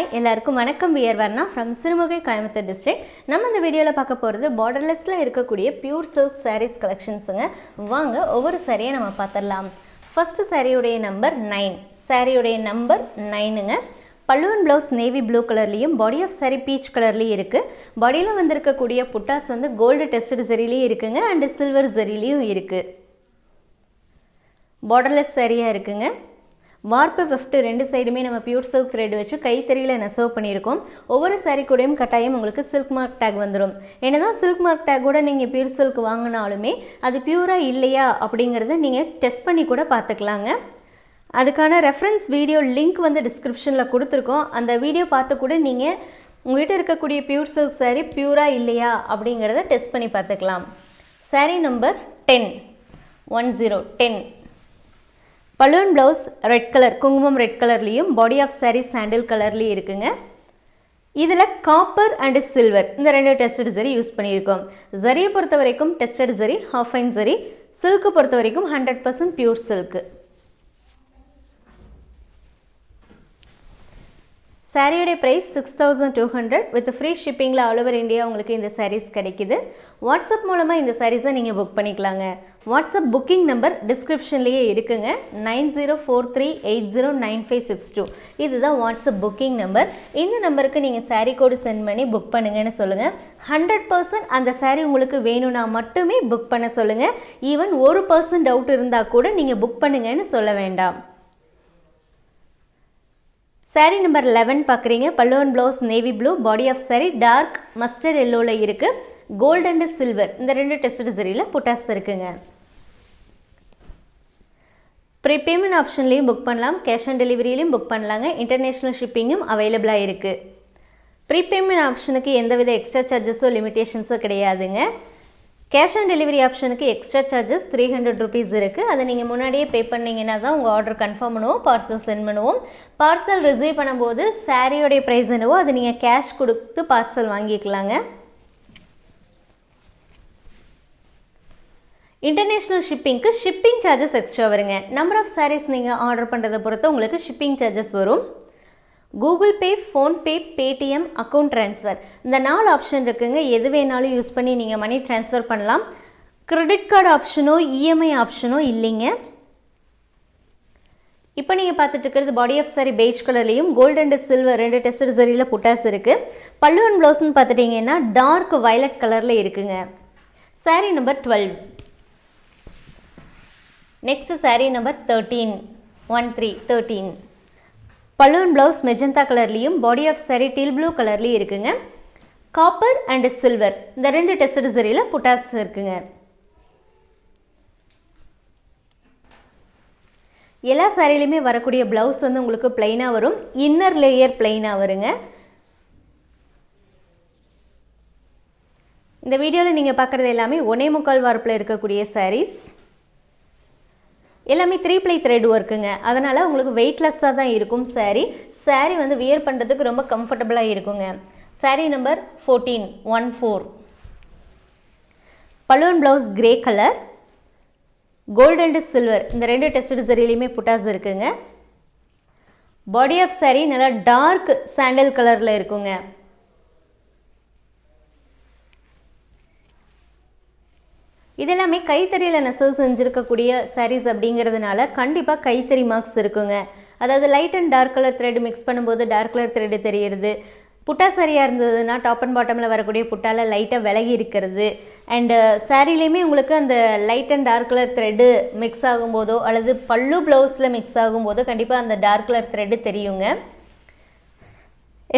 எல்லாருக்கும் வணக்கம். We're Varna from Sirumugai Coimbatore district நம்ம இந்த வீடியோவில் பார்க்க போகிறது பார்டர்லெஸில் இருக்கக்கூடிய பியூர் சில்க் சாரீஸ் கலெக்ஷன்ஸுங்க வாங்க ஒவ்வொரு சாரியை நம்ம பார்த்துடலாம். ஃபஸ்ட்டு சாரியுடைய நம்பர் நைன் சாரியுடைய நம்பர் நைனுங்க பல்லுவன் ப்ளவுஸ் நேவி ப்ளூ கலர்லேயும் பாடி ஆஃப் சாரி பீச் கலர்லேயும் இருக்குது பாடியில் வந்திருக்கக்கூடிய புட்டாஸ் வந்து கோல்டு டெஸ்டட் சரிலையும் இருக்குங்க அண்டு சில்வர் சரிலையும் இருக்குது பார்டர்லெஸ் சரியாக இருக்குங்க. வார்ப்பு வெஃப்ட் ரெண்டு சைடுமே நம்ம பியூர் சில்க் த்ரெட் வச்சு கைத்தறியில் நெசவு பண்ணியிருக்கோம். ஒவ்வொரு சாரீ கூடயும் கட்டாயம் உங்களுக்கு சில்க் மார்க் டேக் வந்துடும் என்னதான் சில்க் மார்க் டேக் கூட நீங்கள் பியூர் சில்க் வாங்கினாலுமே அது பியூராக இல்லையா அப்படிங்கிறத நீங்கள் டெஸ்ட் பண்ணி கூட பார்த்துக்கலாங்க. அதுக்கான ரெஃபரன்ஸ் வீடியோ லிங்க் வந்து டிஸ்கிரிப்ஷனில் கொடுத்துருக்கோம். அந்த வீடியோ பார்த்து கூட நீங்கள் உங்கள்கிட்ட இருக்கக்கூடிய பியூர் சில்க் சாரீ பியூராக இல்லையா அப்படிங்கிறத டெஸ்ட் பண்ணி பார்த்துக்கலாம். Sari number ten one zero ten balloon blouse red colour குங்குமம் ரெட் கலர்லேயும் பாடி ஆஃப் சாரீ சாண்டில் கலர்லேயும் இருக்குங்க. இதில் காப்பர் அண்டு சில்வர் இந்த ரெண்டு டெஸ்டட் சரி யூஸ் பண்ணியிருக்கோம். ஜரியை பொறுத்த வரைக்கும் டெஸ்டட் சரி ஹாஃப் ஃபைன் சரி. சில்க்கு பொறுத்த வரைக்கும் hundred percent pure silk சாரியோடைய price six thousand two hundred with free ஷிப்பிங்கில் all over India உங்களுக்கு இந்த சாரீஸ் கிடைக்குது. வாட்ஸ்அப் மூலமாக இந்த சாரீஸை நீங்கள் புக் பண்ணிக்கலாங்க. வாட்ஸ்அப் புக்கிங் நம்பர் டிஸ்கிரிப்ஷன்லேயே இருக்குங்க. Nine zero four three eight zero nine five six two இதுதான் வாட்ஸ்அப் புக்கிங் நம்பர் இந்த நம்பருக்கு நீங்கள் சாரீ கோடு சென்ட் பண்ணி புக் பண்ணுங்கன்னு சொல்லுங்கள் ஹண்ட்ரட் பர்சன்ட் அந்த சாரீ உங்களுக்கு வேணும்னா மட்டுமே புக் பண்ண சொல்லுங்கள் ஈவன் ஒரு பர்சன்ட் டவுட் இருந்தால் கூட நீங்கள் புக் பண்ணுங்கன்னு சொல்ல வேண்டாம். சாரீ நம்பர் லெவன் பார்க்குறீங்க பல்லுவன் blouse navy blue body of sari dark mustard எல்லோவில் இருக்குது கோல்டு அண்டு சில்வர் இந்த ரெண்டு டெஸ்ட் சரியில் புட்டாஸ் இருக்குங்க. ப்ரீபேமெண்ட் ஆப்ஷன்லேயும் புக் பண்ணலாம். கேஷ் ஆன் டெலிவரியிலையும் புக் பண்ணலாங்க. இன்டர்நேஷ்னல் ஷிப்பிங்கும் அவைலபிளாக இருக்குது ப்ரீபேமெண்ட் ஆப்ஷனுக்கு எந்தவித எக்ஸ்ட்ரா சார்ஜஸோ லிமிட்டேஷன்ஸோ கிடையாதுங்க. கேஷ் ஆன் டெலிவரி ஆப்ஷனுக்கு extra charges three hundred rupees இருக்குது அதை நீங்கள் முன்னாடியே பே பண்ணிங்கன்னா தான் உங்கள் ஆர்டர் கன்ஃபார்ம் பண்ணுவோம் பார்சல் சென்ட் பண்ணுவோம். பார்சல் ரிசீவ் பண்ணும்போது சாரியோடைய ப்ரைஸ் என்னவோ அது நீங்கள் கேஷ் கொடுத்து பார்சல் வாங்கிக்கலாங்க. இன்டர்நேஷ்னல் ஷிப்பிங்க்கு ஷிப்பிங் சார்ஜஸ் எக்ஸ்ட்ரா வருங்க. நம்பர் ஆஃப் சாரீஸ் நீங்கள் ஆர்டர் பண்ணுறதை பொறுத்து உங்களுக்கு ஷிப்பிங் சார்ஜஸ் வரும். Google Pay PhonePe Paytm account transfer இந்த நாலு ஆப்ஷன் இருக்குங்க. எது வேணாலும் யூஸ் பண்ணி நீங்கள் மணி ட்ரான்ஸ்ஃபர் பண்ணலாம். கிரெடிட் கார்டு ஆப்ஷனோ இஎம்ஐ ஆப்ஷனோ இல்லைங்க. இப்போ நீங்கள் பார்த்துட்டு இருக்கிறது பாடி ஆஃப் சாரி பெய்ஜ் கலர்லேயும் கோல்டு அண்ட் சில்வர் ரெண்டு டெஸ்ட் சரியில் புட்டாஸ் இருக்குது பல்லுவன் ப்ளவுஸ்னு பார்த்துட்டிங்கன்னா டார்க் வயலட் கலரில் இருக்குங்க. Sari number twelve next saree number thirteen one three thirteen balloon blouse magenta கலர்லேயும் body of saree teal blue கலர்லேயும் இருக்குங்க. காப்பர் அண்ட் சில்வர் இந்த ரெண்டு டெஸ்டட் சரியில் புட்டாஸ் இருக்குங்க. எல்லா சாரிலையுமே வரக்கூடிய ப்ளவுஸ் வந்து உங்களுக்கு பிளைனாக வரும். இன்னர் லேயர் பிளைனாக வருங்க. இந்த வீடியோவில் நீங்கள் பார்க்குறது எல்லாமே ஒனே முக்கால் வார்ப்பில் இருக்கக்கூடிய சாரீஸ் எல்லாமே த்ரீ ப்ளை த்ரெட் ஒர்க்குங்க அதனால் உங்களுக்கு வெயிட்லெஸ்ஸாக தான் இருக்கும் சாரீ சாரீ வந்து வியர் பண்ணுறதுக்கு ரொம்ப கம்ஃபர்டபுளாக இருக்குங்க. Sari number fourteen one four balloon blouse grey colour gold and silver இந்த ரெண்டு டெஸ்ட் சரிலையுமே புட்டாஸ் இருக்குங்க. பாடி ஆஃப் சாரீ நல்லா டார்க் சாண்டல் கலரில் இருக்குங்க. இதெல்லாமே கைத்தறியில் நெசவு செஞ்சுருக்கக்கூடிய சாரீஸ் அப்படிங்கிறதுனால கண்டிப்பாக கைத்தறி மார்க்ஸ் இருக்குங்க. அதாவது light and dark colour thread mix பண்ணும்போது டார்க் கலர் த்ரெட் தெரியுது புட்டா சரியாக இருந்ததுன்னா டாப் அண்ட் பாட்டமில் வரக்கூடிய புட்டால லைட்டாக விலகி இருக்கிறது. அண்டு சாரீலேயுமே uh, உங்களுக்கு அந்த light and dark colour thread mix ஆகும்போதோ அல்லது பல்லு ப்ளவுஸில் மிக்ஸ் ஆகும்போதோ கண்டிப்பாக அந்த டார்க் கலர் த்ரெட்டு தெரியுங்க.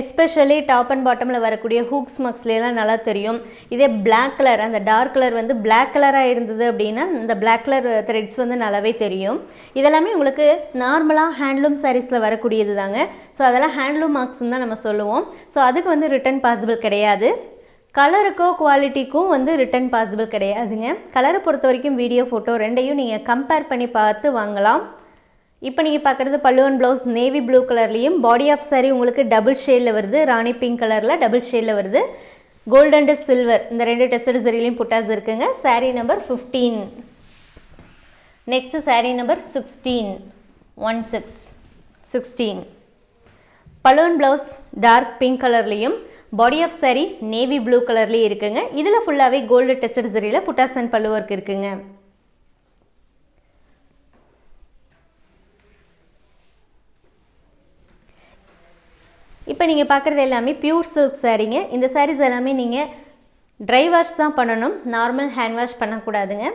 எஸ்பெஷலி டாப் அண்ட் பாட்டமில் வரக்கூடிய ஹூக்ஸ் மக்ஸ்லாம் நல்லா தெரியும். இதே பிளாக் கலர் அந்த டார்க் கலர் வந்து பிளாக் கலராக இருந்தது அப்படின்னா இந்த பிளாக் கலர் த்ரெட்ஸ் வந்து நல்லாவே தெரியும். இதெல்லாமே உங்களுக்கு நார்மலாக ஹேண்ட்லூம் சாரீஸில் வரக்கூடியது தாங்க. ஸோ அதெல்லாம் ஹேண்ட்லூம் மார்க்ஸ்னு தான் நம்ம சொல்லுவோம். ஸோ அதுக்கு வந்து ரிட்டர்ன் பாசிபிள் கிடையாது. கலருக்கோ குவாலிட்டிக்கும் வந்து ரிட்டர்ன் பாசிபிள் கிடையாதுங்க. கலரை பொறுத்த வரைக்கும் வீடியோ ஃபோட்டோ ரெண்டையும் நீங்கள் கம்பேர் பண்ணி பார்த்து வாங்கலாம். இப்போ நீங்கள் பார்க்குறது பல்லுவன் ப்ளவுஸ் நேவி ப்ளூ கலர்லேயும் பாடி ஆஃப் சாரீ உங்களுக்கு டபுள் ஷேடில் வருது. ராணி பிங்க் கலரில் டபுள் ஷேடில் வருது. கோல்டு அண்டு சில்வர் இந்த ரெண்டு டெஸ்டட் சரிலையும் புட்டாஸ் இருக்குங்க. Saree number fifteen next saree number sixteen one six sixteen balloon blouse dark pink கலர்லேயும் body of saree navy blue கலர்லேயும் இருக்குங்க. இதில் ஃபுல்லாகவே கோல்டு டெஸ்டட் சரியில் புட்டாஸ் பல்லு ஒர்க் இருக்குங்க. இப்போ நீங்கள் பார்க்குறது எல்லாமே பியூர் சில்க் சாரீங்க இந்த சாரீஸ் எல்லாமே நீங்கள் ட்ரை வாஷ் தான் பண்ணணும். நார்மல் ஹேண்ட் வாஷ் பண்ணக்கூடாதுங்க.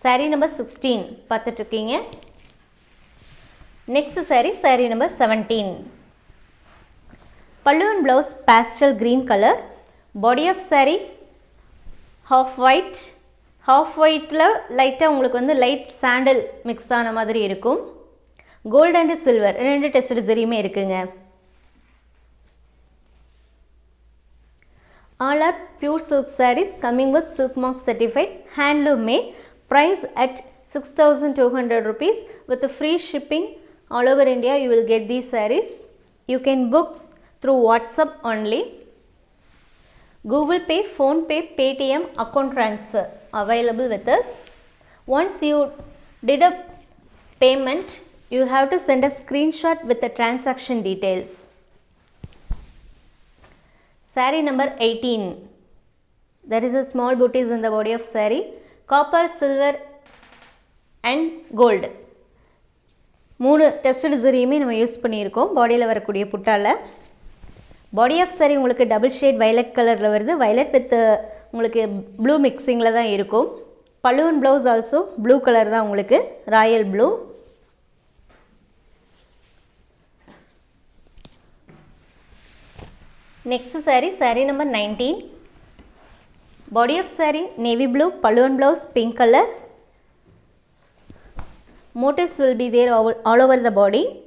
சாரீ நம்பர் சிக்ஸ்டீன் பார்த்துட்ருக்கீங்க. Next sari sari number seventeen பல்லுவன் blouse pastel green colour body of sari half white half ஒயிட்டில் லைட்டாக உங்களுக்கு வந்து லைட் சாண்டல் மிக்ஸ் ஆன மாதிரி இருக்கும். கோல்டு அண்டு சில்வர் ரெண்டு டெஸ்ட் சரியுமே இருக்குங்க all are pure silk sarees coming with silk mark certified handloom made price at 6200 rupees with a free shipping all over India you will get these sarees you can book through WhatsApp only Google Pay, Phone Pay, Paytm account transfer available with us. Once you did a payment, you have to send a screenshot with the transaction details. Sari number 18. There is a small booties in the body of sari. Copper, silver and gold. மூணு test சரியுமே நம்ம use பண்ணியிருக்கோம் பாடியில் வரக்கூடிய புட்டால body of sorry உங்களுக்கு double shade violet கலரில் வருது வயலட் வித் uh, உங்களுக்கு ப்ளூ மிக்சிங்கில் தான் இருக்கும் பல்லுவன் ப்ளவுஸ் ஆல்சோ ப்ளூ கலர் தான் உங்களுக்கு royal blue Next saree, saree number 19. Body of saree, navy blue, pallu blouse, pink color. Motifs will be there all, over the body.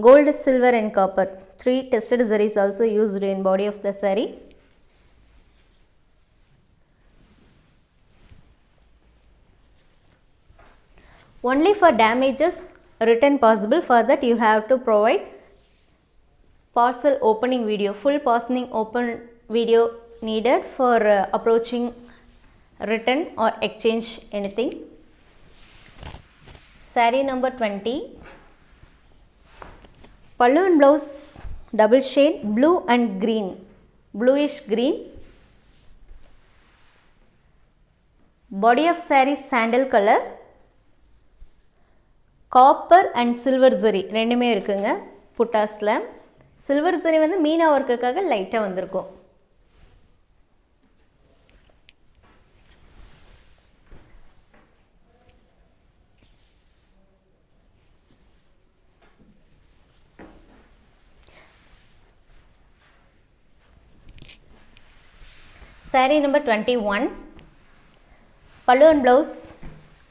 Gold, silver and copper. Three tested sarees also used in body of the saree. Only for damages return possible for that you have to provide parcel opening video full parceling open video needed for uh, approaching return or exchange anything saree number 20 pallu and blouse double shade blue and green bluish green body of saree sandal color copper and silver zari ரெண்டுமே இருக்குங்க புட்டாஸில் silver சரி வந்து மீனா ஒர்க்குக்காக லைட்டாக வந்திருக்கும். Saree number 21 pallu and blouse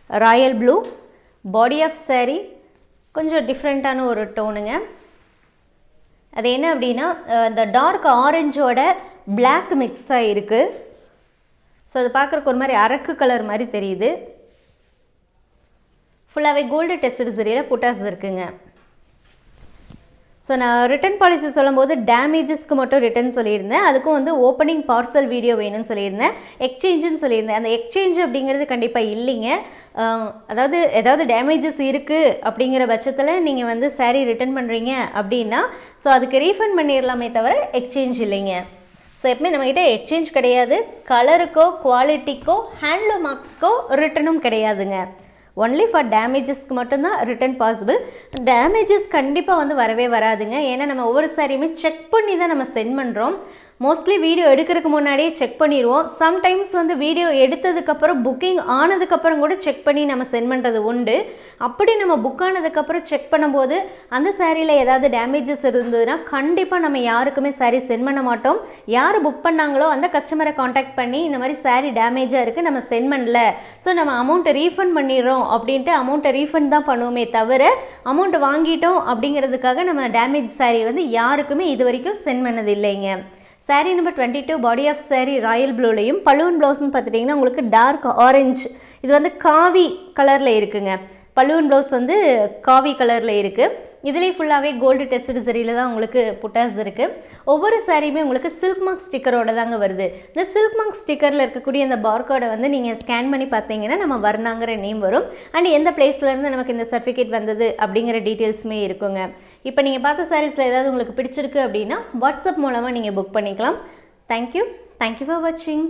royal blue body of saree கொஞ்சம் டிஃப்ரெண்ட்டான ஒரு டோனுங்க அது என்ன அப்படின்னா இந்த டார்க் ஆரஞ்சோட பிளாக் மிக்ஸ் ஆகிருக்கு ஸோ அது பார்க்குறக்கு ஒரு மாதிரி அரக்கு கலர் மாதிரி தெரியுது. ஃபுல்லாகவே கோல்டு டெஸ்ட் சரியில் புட்டாஸ் இருக்குங்க. ஸோ நான் ரிட்டர்ன் பாலிசி சொல்லும்போது டேமேஜஸ்க்கு மட்டும் ரிட்டர்ன் சொல்லியிருந்தேன். அதுக்கும் வந்து ஓப்பனிங் பார்சல் வீடியோ வேணும்னு சொல்லியிருந்தேன். எக்ஸ்சேஞ்சுன்னு சொல்லியிருந்தேன். அந்த எக்ஸ்சேஞ்ச் அப்படிங்கிறது கண்டிப்பாக இல்லைங்க. அதாவது ஏதாவது டேமேஜஸ் இருக்குது அப்படிங்கிற பட்சத்தில் நீங்கள் வந்து சாரீ ரிட்டர்ன் பண்ணுறீங்க அப்படின்னா ஸோ அதுக்கு ரீஃபண்ட் பண்ணிடலாமே தவிர எக்ஸ்சேஞ்ச் இல்லைங்க. ஸோ எப்பவுமே நம்மக்கிட்ட எக்ஸ்சேஞ்ச் கிடையாது. கலருக்கோ குவாலிட்டிக்கோ ஹேண்ட்லூம் மார்க்ஸ்க்கோ ரிட்டனும் கிடையாதுங்க. ஒன்லி ஃபார் டேமேஜஸ்க்கு மட்டும்தான் ரிட்டர்ன் பாசிபிள் டேமேஜஸ் கண்டிப்பாக வந்து வரவே வராதுங்க. ஏன்னா நம்ம ஒவ்வொரு சாரியுமே செக் பண்ணி தான் நம்ம சென்ட் பண்ணுறோம் மோஸ்ட்லி வீடியோ எடுக்கிறதுக்கு முன்னாடியே செக் பண்ணிடுவோம். சம்டைம்ஸ் வந்து வீடியோ எடுத்ததுக்கப்புறம் புக்கிங் ஆனதுக்கப்புறம் கூட செக் பண்ணி நம்ம சென்ட் பண்ணுறது உண்டு. அப்படி நம்ம புக் ஆனதுக்கப்புறம் செக் பண்ணும்போது அந்த சாரியில் ஏதாவது டேமேஜஸ் இருந்ததுன்னா கண்டிப்பாக நம்ம யாருக்குமே சாரீ சென்ட் பண்ண மாட்டோம். யார் புக் பண்ணாங்களோ அந்த கஸ்டமரை காண்டாக்ட் பண்ணி இந்த மாதிரி சாரீ டேமேஜாக இருக்குது நம்ம சென்ட் பண்ணல. ஸோ நம்ம அமௌண்ட்டை ரீஃபண்ட் பண்ணிடுறோம் அப்படின்ட்டு அமௌண்ட்டை ரீஃபண்ட் தான் பண்ணுவோமே தவிர அமௌண்ட் வாங்கிட்டோம் அப்படிங்கிறதுக்காக நம்ம டேமேஜ் சாரீ வந்து யாருக்குமே இது வரைக்கும் சென்ட் பண்ணது இல்லைங்க sari number twenty two body of sari royal ப்ளூலையும் balloon ப்ளவுஸ்னு பார்த்துட்டிங்கன்னா உங்களுக்கு டார்க் ஆரஞ்சு இது வந்து காவி கலரில் இருக்குங்க. பலூன் ப்ளவுஸ் வந்து காவி கலரில் இருக்குது இதிலே ஃபுல்லாகவே கோல்டு டெஸ்ட் சரியில் தான் உங்களுக்கு புட்டாஸ் இருக்குது ஒவ்வொரு சாரியுமே உங்களுக்கு சில்க் மார்க் ஸ்டிக்கரோட தாங்க வருது. இந்த சில்க் மார்க் ஸ்டிக்கரில் இருக்கக்கூடிய அந்த பார்கோடை வந்து நீங்கள் ஸ்கேன் பண்ணி பார்த்தீங்கன்னா நம்ம வர்ணாங்கிற நேம் வரும். அண்ட் எந்த பிளேஸ்லேருந்து நமக்கு இந்த சர்டிஃபிகேட் வந்தது அப்படிங்கிற டீட்டெயில்ஸுமே இருக்குங்க. இப்போ நீங்கள் பார்த்த சாரீஸில் ஏதாவது உங்களுக்கு பிடிச்சிருக்கு அப்படின்னா வாட்ஸ்அப் மூலமாக நீங்கள் புக் பண்ணிக்கலாம். தேங்க்யூ தேங்க்யூ ஃபார் வாட்சிங்